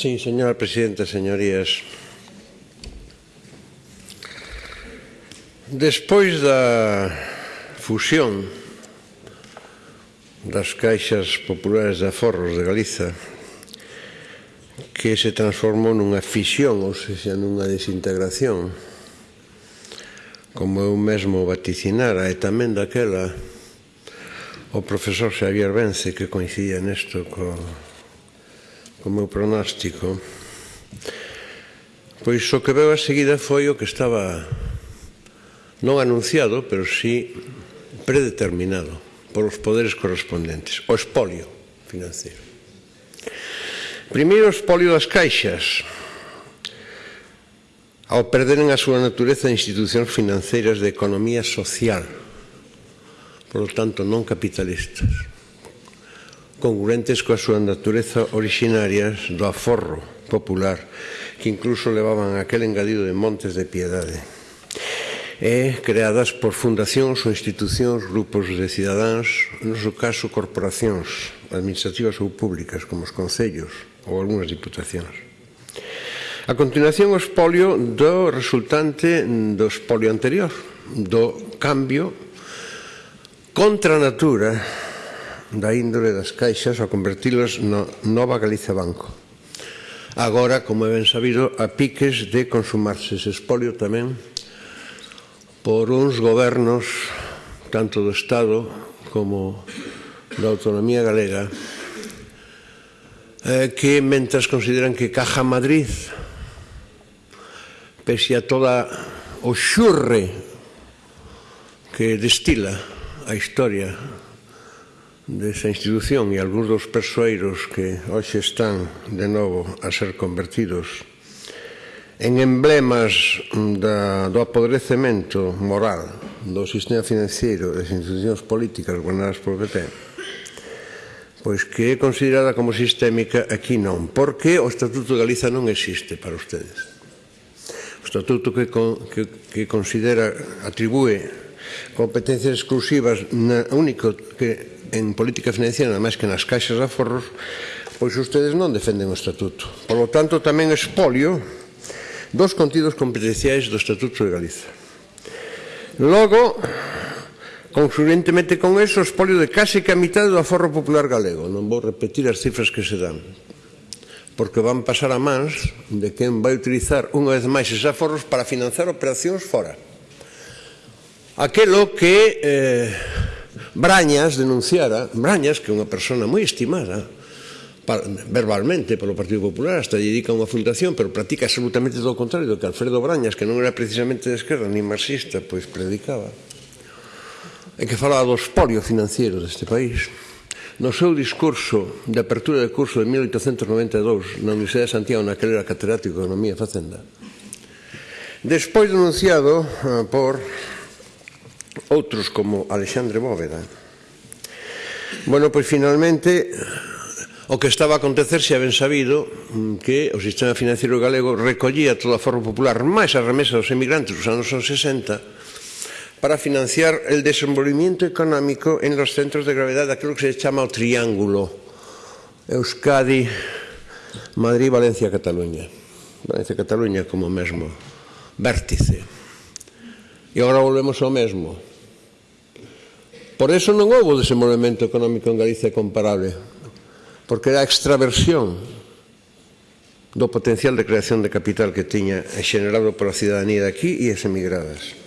Sí, señora presidenta, señorías. Despois da fusión das caixas populares de aforros de Galiza que se transformou nunha fisión, ou seja, nunha desintegración como eu mesmo vaticinara e tamén daquela o profesor Xavier Vence que coincidía nesto co, co meu pronóstico pois o que veo a seguida foi o que estaba non anunciado, pero sí predeterminado polos poderes correspondentes, o espolio financiero. Primeiro, o espolio das caixas, ao perderen a súa natureza de institucións financeiras de economía social, por lo tanto non capitalistas, congruentes coa súa natureza originarias do aforro popular, que incluso levaban aquel engadido de montes de piedade e creadas por fundacións ou institucións, grupos de cidadáns, no seu caso corporacións administrativas ou públicas, como os concellos ou algunhas diputacións. A continuación o espolio do resultante do espolio anterior, do cambio contra a natura da índole das caixas ao convertilas na nova Galicia Banco. Agora, como é ben sabido, a piques de consumarse ese espolio tamén por uns gobernos tanto do Estado como da autonomía galega eh, que mentras consideran que Caja Madrid pese a toda o xurre que destila a historia desa institución e algúns dos persoeiros que hoxe están de novo a ser convertidos en emblemas da, do apodrecemento moral do sistema financiero e das institucións políticas gobernadas por PP pois que é considerada como sistémica aquí non porque o Estatuto de Galiza non existe para ustedes o Estatuto que, que, que considera atribúe competencias exclusivas na, único que en política financiera, máis que nas caixas de aforros, pois ustedes non defenden o estatuto. Por lo tanto, tamén espolio dos contidos competenciais do Estatuto de Galiza. Logo, Consurentemente con eso, espolio de case que a mitad do aforro popular galego. Non vou repetir as cifras que se dan, porque van pasar a mans de quen vai utilizar unha vez máis eses aforros para financiar operacións fora. Aquelo que eh, Brañas denunciara, Brañas, que é unha persona moi estimada, verbalmente polo Partido Popular, hasta dedica unha fundación, pero practica absolutamente todo o contrario do que Alfredo Brañas, que non era precisamente de esquerda ni marxista, pois predicaba. E que falaba do espolio financiero deste país. No seu discurso de apertura de curso de 1892 na Universidade de Santiago, naquele era catedrático de Economía e Facenda, despois denunciado ah, por outros como Alexandre Bóveda. Bueno, pois finalmente O que estaba a acontecer se ben sabido mm, que o sistema financiero galego recollía toda a forma popular máis a remesa dos emigrantes dos anos 60 para financiar el desenvolvimiento económico en los centros de gravedad daquilo que se chama o triángulo Euskadi, Madrid, Valencia, Cataluña. Valencia, Cataluña como mesmo vértice. E agora volvemos ao mesmo. Por eso non houve desenvolvemento económico en Galicia comparable porque era a extraversión do potencial de creación de capital que tiña xenerado pola cidadanía de aquí e as emigradas.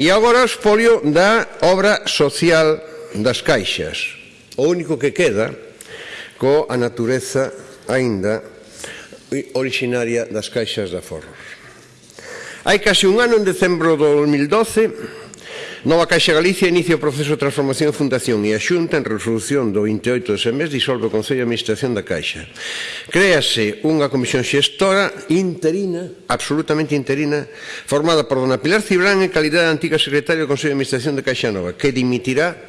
E agora o espolio da obra social das caixas. O único que queda co a natureza aínda originaria das caixas de aforros. Hai case un ano, en decembro do 2012, Nova Caixa Galicia inicia o proceso de transformación fundación e a Xunta en resolución do 28 de mes disolve o Consello de Administración da Caixa. Créase unha comisión xestora interina, absolutamente interina, formada por dona Pilar Cibrán en calidade de antiga secretaria do Consello de Administración da Caixa Nova, que dimitirá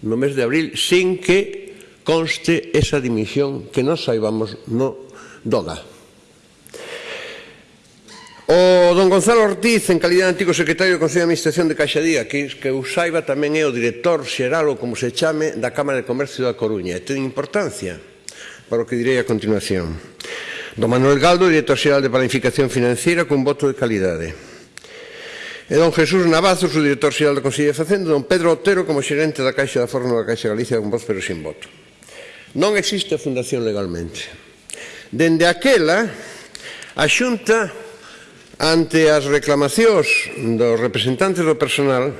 no mes de abril sin que conste esa dimisión que non saibamos no DOGA. O don Gonzalo Ortiz, en calidad de antigo secretario do Consello de Administración de Caixadía, que, que usaiba saiba tamén é o director xeral ou como se chame da Cámara de Comercio da Coruña. E ten importancia para o que direi a continuación. Don Manuel Galdo, director xeral de Planificación Financiera, con voto de calidade. E don Jesús Navazo, o director xeral do Consello de Facenda, don Pedro Otero como xerente da Caixa da Forno da Caixa Galicia con voz pero sin voto. Non existe fundación legalmente. Dende aquela, a Xunta ante as reclamacións dos representantes do personal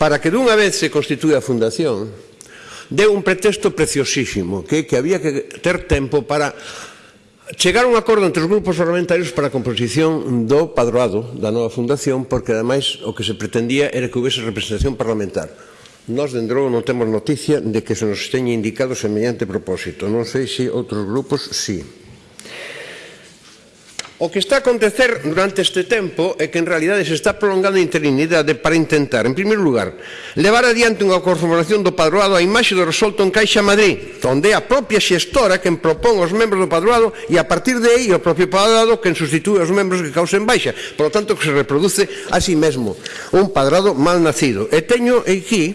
para que dunha vez se constitúe a fundación deu un pretexto preciosísimo que é que había que ter tempo para chegar a un acordo entre os grupos parlamentarios para a composición do padroado da nova fundación porque ademais o que se pretendía era que houvese representación parlamentar Nós, dende logo, non temos noticia de que se nos teña indicado semellante propósito. Non sei se outros grupos, sí. Si. O que está a acontecer durante este tempo é que en realidade se está prolongando a interinidade para intentar, en primeiro lugar, levar adiante unha conformación do padroado a imaxe do resolto en Caixa Madrid, onde a propia xestora quen propón os membros do padroado e a partir de aí o propio padroado quen sustitúe os membros que causen baixa. Por lo tanto, que se reproduce a sí mesmo un padroado mal nacido. E teño aquí,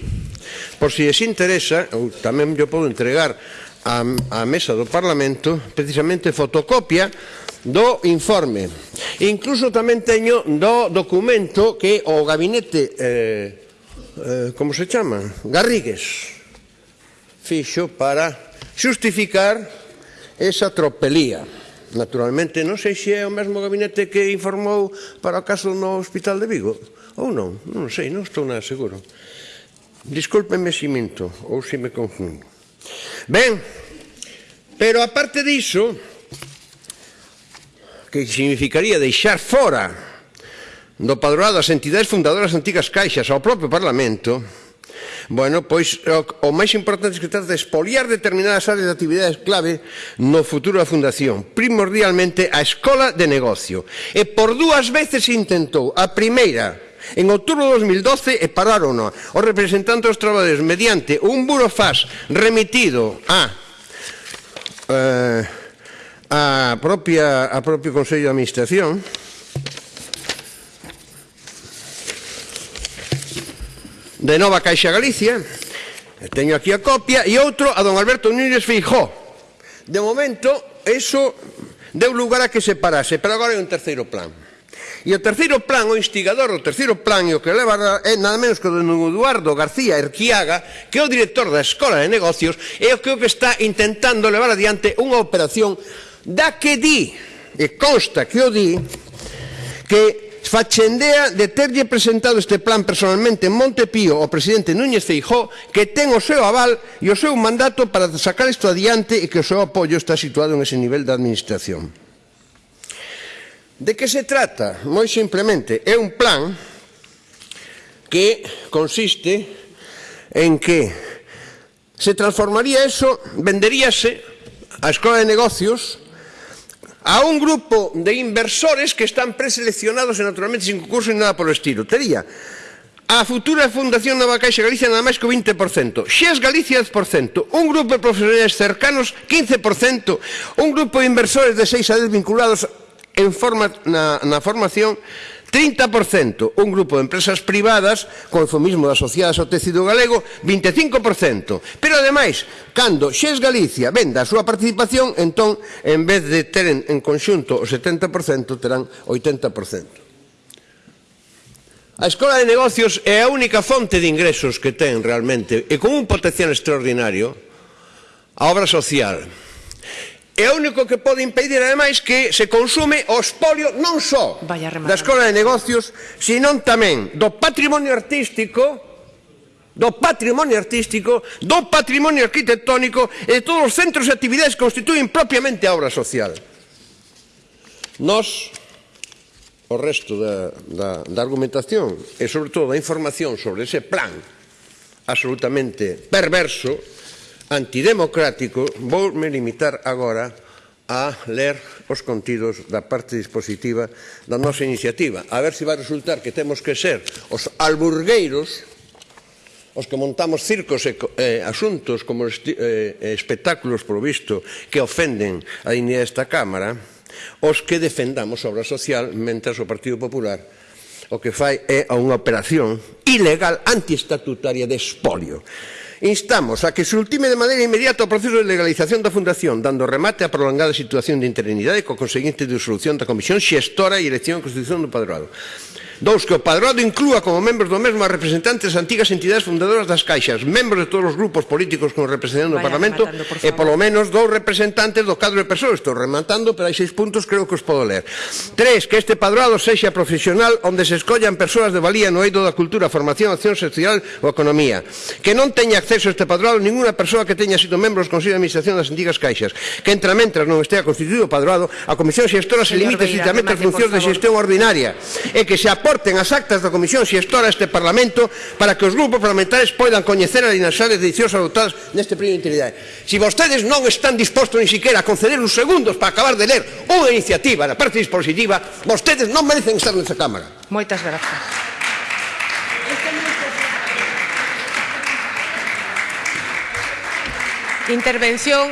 por si es interesa, ou tamén yo podo entregar a, a mesa do Parlamento precisamente fotocopia do informe. Incluso tamén teño do documento que o gabinete, eh, eh, como se chama? Garrigues, fixo para xustificar esa tropelía. Naturalmente, non sei se é o mesmo gabinete que informou para o caso no Hospital de Vigo, ou non, non sei, non estou nada seguro. Discúlpeme se minto ou se me confundo. Ben, pero aparte diso, que significaría deixar fora do padroado as entidades fundadoras antigas caixas ao propio Parlamento, Bueno, pois o, o máis importante é que trata de espoliar determinadas áreas de actividades clave no futuro da Fundación, primordialmente a Escola de Negocio. E por dúas veces intentou, a primeira En outubro de 2012 e pararon os representantes dos traballadores mediante un burofax remitido a eh, a propia a propio Consello de Administración. De Nova Caixa Galicia. Teño aquí a copia. E outro a don Alberto Núñez Feijó de momento eso deu lugar a que se parase pero agora hai un terceiro plan. E o terceiro plan, o instigador, o terceiro plan e o que leva é nada menos que o don Eduardo García Erquiaga, que é o director da Escola de Negocios, e o que, o que está intentando levar adiante unha operación da que di, e consta que o di, que Fachendea de terlle presentado este plan personalmente en Montepío ao presidente Núñez Feijó que ten o seu aval e o seu mandato para sacar isto adiante e que o seu apoio está situado en ese nivel da administración. De que se trata? Moi simplemente, é un plan que consiste en que se transformaría eso, venderíase a Escola de Negocios a un grupo de inversores que están preseleccionados e naturalmente sin concurso ni nada polo estilo. Tería a futura Fundación Nova Caixa Galicia nada máis que o 20%, Xes Galicia 10%, un grupo de profesionales cercanos 15%, un grupo de inversores de 6 a 10 vinculados en forma, na, na formación 30% un grupo de empresas privadas con consumismo asociadas ao tecido galego 25%. Pero ademais, cando Xes Galicia venda a súa participación, entón, en vez de teren en conxunto o 70%, terán 80%. A Escola de Negocios é a única fonte de ingresos que ten realmente e con un potencial extraordinario a obra social. É o único que pode impedir, ademais, que se consume o espolio non só da Escola de Negocios, senón tamén do patrimonio artístico, do patrimonio artístico, do patrimonio arquitectónico e de todos os centros e actividades que constituen propiamente a obra social. Nos, o resto da, da, da argumentación e, sobre todo, da información sobre ese plan absolutamente perverso, antidemocrático, vou me limitar agora a ler os contidos da parte dispositiva da nosa iniciativa. A ver se vai resultar que temos que ser os alburgueiros os que montamos circos e eh, asuntos como eh, espectáculos provisto que ofenden a dignidade desta Cámara, os que defendamos obra social mentras o Partido Popular o que fai é unha operación ilegal antiestatutaria de espolio. Instamos a que se ultime de maneira inmediata o proceso de legalización da Fundación, dando remate á prolongada situación de interinidade co conseguinte disolución da Comisión Xestora e elección e Constitución do Padroado. Dous, que o padrado inclúa como membros do mesmo a representantes das antigas entidades fundadoras das caixas, membros de todos os grupos políticos con representación do Parlamento rematando, e polo menos dous representantes do cadro de persoas. Estou rematando, pero hai seis puntos creo que os podo ler. Tres, que este padroado sexa profesional onde se escollan persoas de valía no eido da cultura, formación, acción social ou economía. Que non teña acceso a este padroado ninguna persoa que teña sido membro dos Consello de Administración das antigas caixas. Que entre mentras non estea constituído o padroado, a Comisión Xestora se limite estrictamente ás funcións de xestión ordinaria e que se apoia aporten as actas da Comisión Xestora este Parlamento para que os grupos parlamentares poidan coñecer as inaxades decisións adoptadas neste período de integridade. Se si vostedes non están dispostos ni siquiera a conceder uns segundos para acabar de ler unha iniciativa da parte dispositiva, vostedes non merecen estar nesta Cámara. Moitas grazas. Intervención